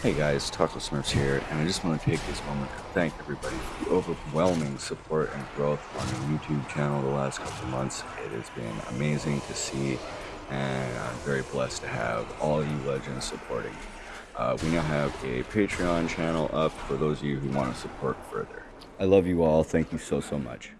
Hey guys, Taco Smurfs here, and I just want to take this moment to thank everybody for the overwhelming support and growth on the YouTube channel the last couple months. It has been amazing to see, and I'm very blessed to have all you legends supporting. Uh, we now have a Patreon channel up for those of you who want to support further. I love you all. Thank you so, so much.